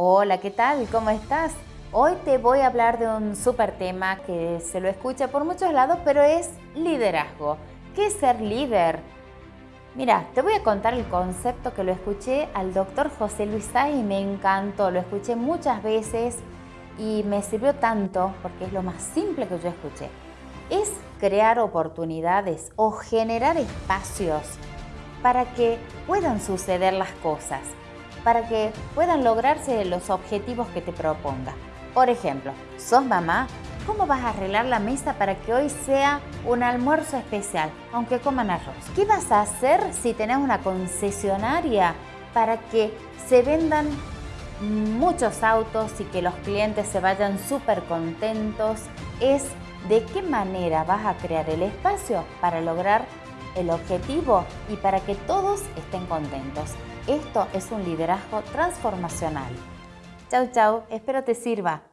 Hola, ¿qué tal? ¿Cómo estás? Hoy te voy a hablar de un súper tema que se lo escucha por muchos lados, pero es liderazgo. ¿Qué es ser líder? Mira, te voy a contar el concepto que lo escuché al doctor José Luis y me encantó. Lo escuché muchas veces y me sirvió tanto porque es lo más simple que yo escuché. Es crear oportunidades o generar espacios para que puedan suceder las cosas para que puedan lograrse los objetivos que te proponga. Por ejemplo, sos mamá, ¿cómo vas a arreglar la mesa para que hoy sea un almuerzo especial, aunque coman arroz? ¿Qué vas a hacer si tenés una concesionaria para que se vendan muchos autos y que los clientes se vayan súper contentos? Es de qué manera vas a crear el espacio para lograr el objetivo y para que todos estén contentos. Esto es un liderazgo transformacional. Chau, chau, espero te sirva.